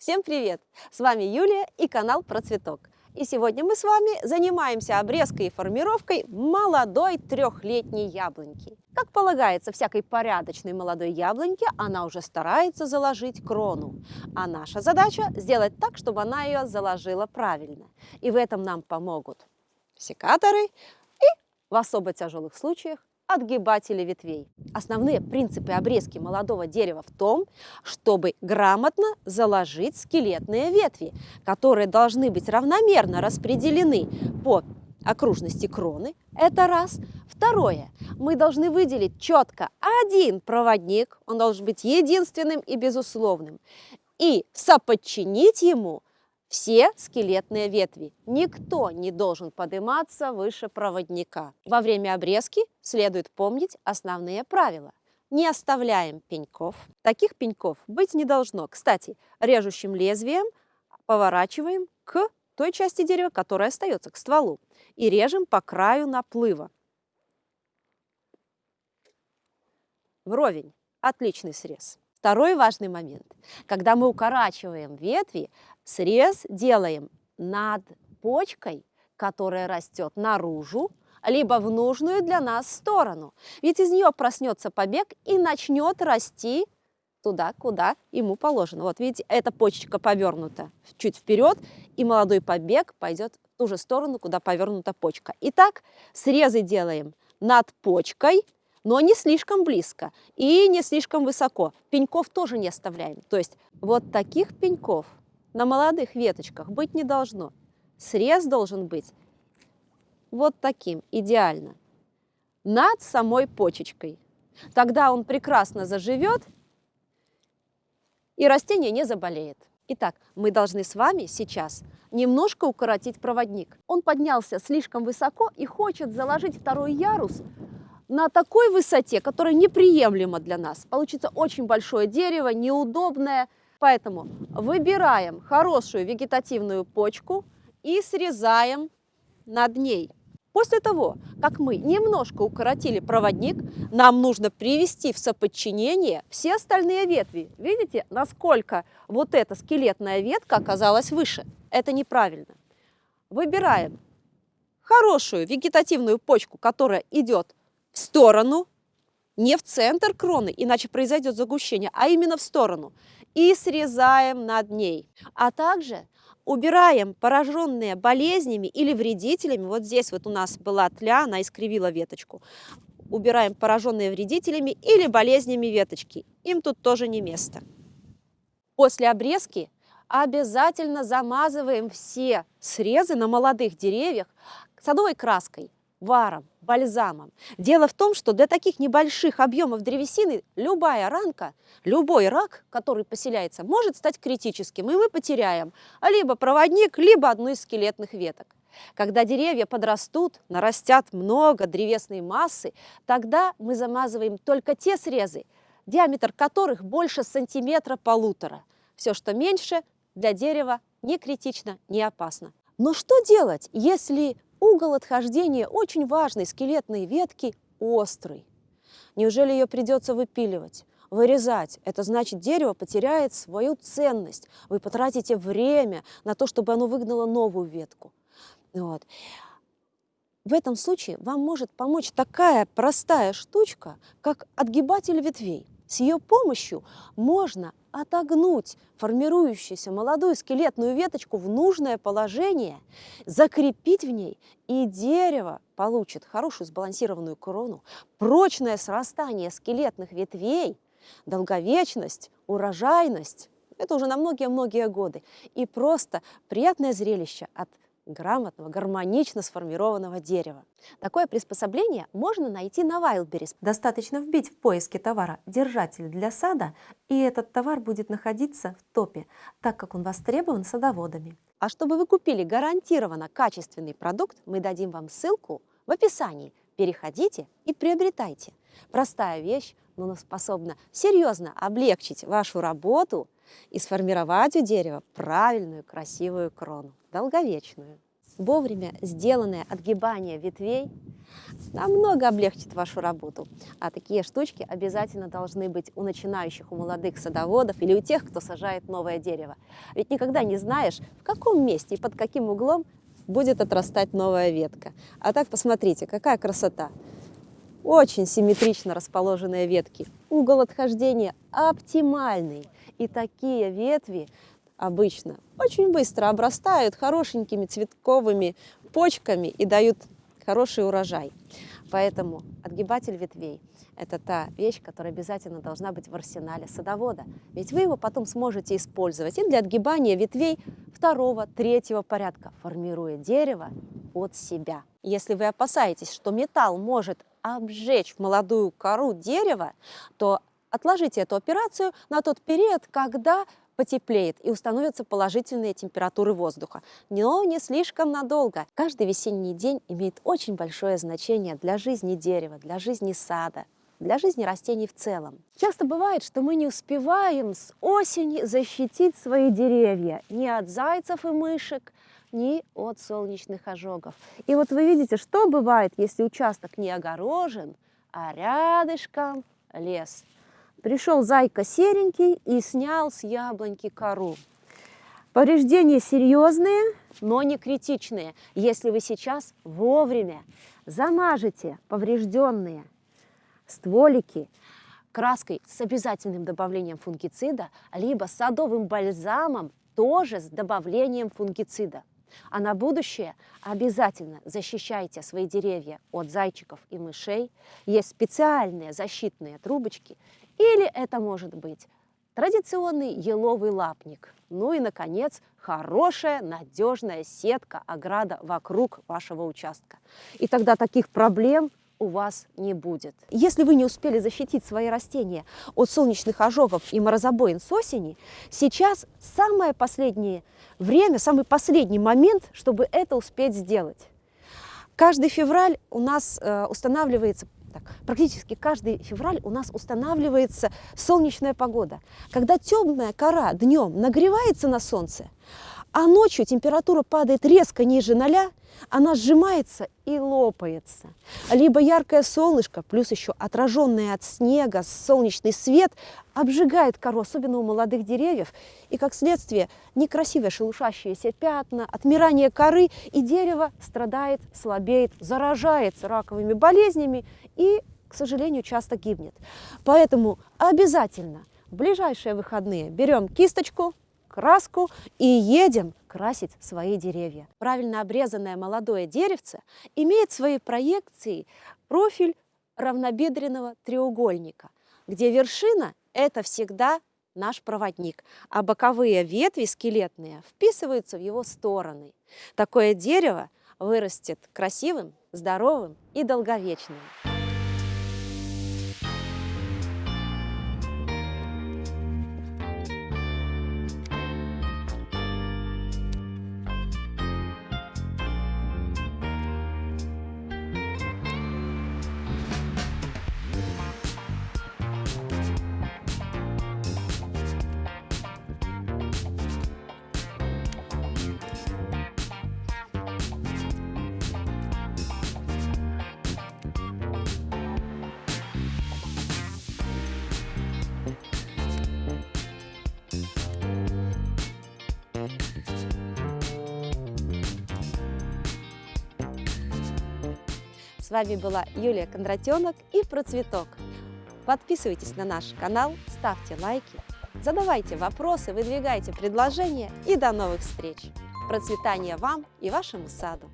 Всем привет! С вами Юлия и канал Про Цветок. И сегодня мы с вами занимаемся обрезкой и формировкой молодой трехлетней яблоньки. Как полагается всякой порядочной молодой яблоньке, она уже старается заложить крону. А наша задача сделать так, чтобы она ее заложила правильно. И в этом нам помогут секаторы и в особо тяжелых случаях отгибатели ветвей. Основные принципы обрезки молодого дерева в том, чтобы грамотно заложить скелетные ветви, которые должны быть равномерно распределены по окружности кроны. Это раз. Второе. Мы должны выделить четко один проводник, он должен быть единственным и безусловным, и соподчинить ему все скелетные ветви. Никто не должен подниматься выше проводника. Во время обрезки следует помнить основные правила. Не оставляем пеньков. Таких пеньков быть не должно. Кстати, режущим лезвием поворачиваем к той части дерева, которая остается, к стволу. И режем по краю наплыва. Вровень. Отличный срез. Второй важный момент. Когда мы укорачиваем ветви, срез делаем над почкой, которая растет наружу, либо в нужную для нас сторону. Ведь из нее проснется побег и начнет расти туда, куда ему положено. Вот видите, эта почечка повернута чуть вперед, и молодой побег пойдет в ту же сторону, куда повернута почка. Итак, срезы делаем над почкой, но не слишком близко и не слишком высоко. Пеньков тоже не оставляем. То есть вот таких пеньков на молодых веточках быть не должно. Срез должен быть вот таким, идеально, над самой почечкой. Тогда он прекрасно заживет и растение не заболеет. Итак, мы должны с вами сейчас немножко укоротить проводник. Он поднялся слишком высоко и хочет заложить второй ярус на такой высоте, которая неприемлема для нас. Получится очень большое дерево, неудобное. Поэтому выбираем хорошую вегетативную почку и срезаем над ней. После того, как мы немножко укоротили проводник, нам нужно привести в соподчинение все остальные ветви. Видите, насколько вот эта скелетная ветка оказалась выше? Это неправильно. Выбираем хорошую вегетативную почку, которая идет сторону, не в центр кроны, иначе произойдет загущение, а именно в сторону. И срезаем над ней. А также убираем пораженные болезнями или вредителями. Вот здесь вот у нас была тля, она искривила веточку. Убираем пораженные вредителями или болезнями веточки. Им тут тоже не место. После обрезки обязательно замазываем все срезы на молодых деревьях садовой краской, варом, бальзамом. Дело в том, что для таких небольших объемов древесины любая ранка, любой рак, который поселяется, может стать критическим, и мы потеряем либо проводник, либо одну из скелетных веток. Когда деревья подрастут, нарастят много древесной массы, тогда мы замазываем только те срезы, диаметр которых больше сантиметра-полутора. Все, что меньше, для дерева не критично, не опасно. Но что делать, если Угол отхождения очень важной скелетной ветки острый. Неужели ее придется выпиливать? Вырезать. Это значит, дерево потеряет свою ценность. Вы потратите время на то, чтобы оно выгнало новую ветку. Вот. В этом случае вам может помочь такая простая штучка, как отгибатель ветвей. С ее помощью можно отогнуть формирующуюся молодую скелетную веточку в нужное положение, закрепить в ней, и дерево получит хорошую сбалансированную крону, прочное срастание скелетных ветвей, долговечность, урожайность. Это уже на многие-многие годы. И просто приятное зрелище от грамотного, гармонично сформированного дерева. Такое приспособление можно найти на Wildberries. Достаточно вбить в поиске товара «держатель для сада», и этот товар будет находиться в топе, так как он востребован садоводами. А чтобы вы купили гарантированно качественный продукт, мы дадим вам ссылку в описании. Переходите и приобретайте. Простая вещь, но она способна серьезно облегчить вашу работу и сформировать у дерева правильную красивую крону, долговечную. Вовремя сделанное отгибание ветвей намного облегчит вашу работу. А такие штучки обязательно должны быть у начинающих, у молодых садоводов или у тех, кто сажает новое дерево. Ведь никогда не знаешь, в каком месте и под каким углом будет отрастать новая ветка. А так посмотрите, какая красота! Очень симметрично расположенные ветки. Угол отхождения оптимальный. И такие ветви обычно очень быстро обрастают хорошенькими цветковыми почками и дают хороший урожай. Поэтому отгибатель ветвей – это та вещь, которая обязательно должна быть в арсенале садовода. Ведь вы его потом сможете использовать и для отгибания ветвей второго, третьего порядка, формируя дерево под себя. Если вы опасаетесь, что металл может обжечь молодую кору дерева, то отложите эту операцию на тот период, когда потеплеет и установятся положительные температуры воздуха. Но не слишком надолго. Каждый весенний день имеет очень большое значение для жизни дерева, для жизни сада, для жизни растений в целом. Часто бывает, что мы не успеваем с осени защитить свои деревья ни от зайцев и мышек, ни от солнечных ожогов. И вот вы видите, что бывает, если участок не огорожен, а рядышком лес. Пришел зайка серенький и снял с яблоньки кору. Повреждения серьезные, но не критичные, если вы сейчас вовремя замажете поврежденные стволики краской с обязательным добавлением фунгицида, либо садовым бальзамом тоже с добавлением фунгицида. А на будущее обязательно защищайте свои деревья от зайчиков и мышей. Есть специальные защитные трубочки или это может быть традиционный еловый лапник. Ну и, наконец, хорошая, надежная сетка, ограда вокруг вашего участка. И тогда таких проблем у вас не будет. Если вы не успели защитить свои растения от солнечных ожогов и морозобоин с осени, сейчас самое последнее время, самый последний момент, чтобы это успеть сделать. Каждый февраль у нас э, устанавливается так, практически каждый февраль у нас устанавливается солнечная погода, когда темная кора днем нагревается на солнце, а ночью температура падает резко ниже ноля, она сжимается и лопается. Либо яркое солнышко, плюс еще отраженный от снега солнечный свет обжигает кору, особенно у молодых деревьев, и как следствие некрасивые шелушащиеся пятна, отмирание коры, и дерево страдает, слабеет, заражается раковыми болезнями и, к сожалению, часто гибнет. Поэтому обязательно в ближайшие выходные берем кисточку, краску и едем красить свои деревья. Правильно обрезанное молодое деревце имеет своей проекции профиль равнобедренного треугольника, где вершина – это всегда наш проводник, а боковые ветви скелетные вписываются в его стороны. Такое дерево вырастет красивым, здоровым и долговечным. С вами была Юлия Кондратенок и Процветок. Подписывайтесь на наш канал, ставьте лайки, задавайте вопросы, выдвигайте предложения и до новых встреч! Процветания вам и вашему саду!